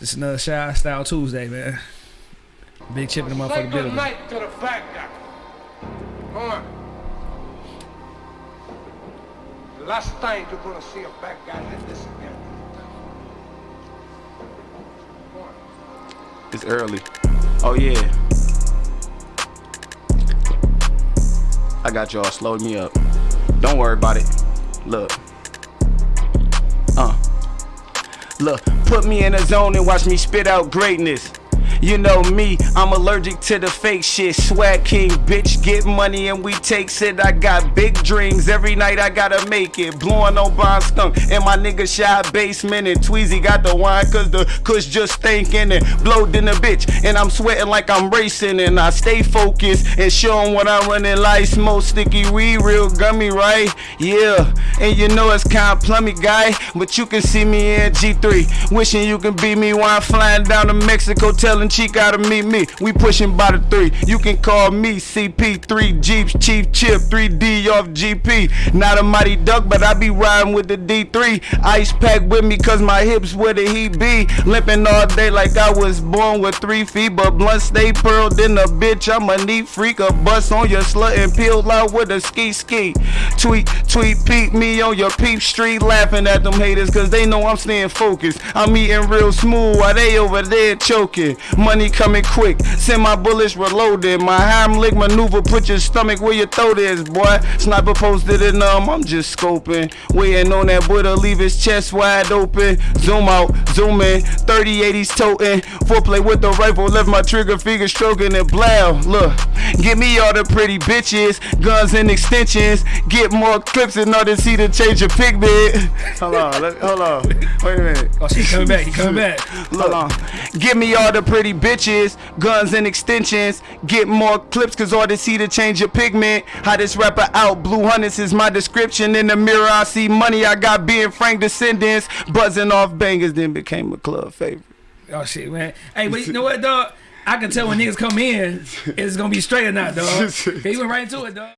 Just another Shy Style Tuesday, man. Big chip in the Say motherfucking good building. night to the bad guy. Come on. The last time you're gonna see a bad guy like this again. Come on. It's early. Oh yeah. I got y'all. Slow me up. Don't worry about it. Look. Put me in a zone and watch me spit out greatness. You know me, I'm allergic to the fake shit. Swag king, bitch, get money and we take it. I got big dreams, every night I gotta make it. Blowing on Bond Skunk in my nigga shy basement. And Tweezy got the wine cause the kush just stinking and blowed in the bitch. And I'm sweating like I'm racing and I stay focused and showing what I'm running like. Smoke sticky weed, real gummy, right? Yeah, and you know it's kind of plummy guy, but you can see me in G3. Wishing you can be me while I'm flying down to Mexico, telling Chica to meet me. We pushing by the three. You can call me CP3 Jeeps, Chief Chip, 3D off GP. Not a mighty duck, but I be riding with the D3. Ice pack with me, cause my hips where the heat be. Limping all day like I was born with three feet, but blunt stay pearled in a bitch. I'm a neat freak, a bust on your slut and peel out with a ski ski. Tweet, tweet, peep me on your peep street, laughing at them haters, cause they know I'm staying focused. I'm eating real smooth while they over there choking. Money coming quick, send my bullets reloaded. My Heimlich maneuver, put your stomach where your throat is, boy. Sniper posted it, um, I'm just scoping. Waiting on that boy to leave his chest wide open. Zoom out, zoom in, 3080s toting. Foreplay with the rifle, left my trigger finger stroking it blow. Look, give me all the pretty bitches, guns and extensions. Get more clips in order to see the change of pigment. Hold on, let, hold on. Wait a minute. Oh, she coming back. He coming back. Hold on. Give me all the pretty bitches, guns and extensions. Get more clips, cause all they see to change your pigment. How this rapper out, Blue Hunters is my description. In the mirror, I see money. I got being Frank descendants. Buzzing off bangers, then became a club favorite. Oh shit, man. Hey, but you know what, dog? I can tell when niggas come in, it's gonna be straight or not, dog. He went right into it, dog.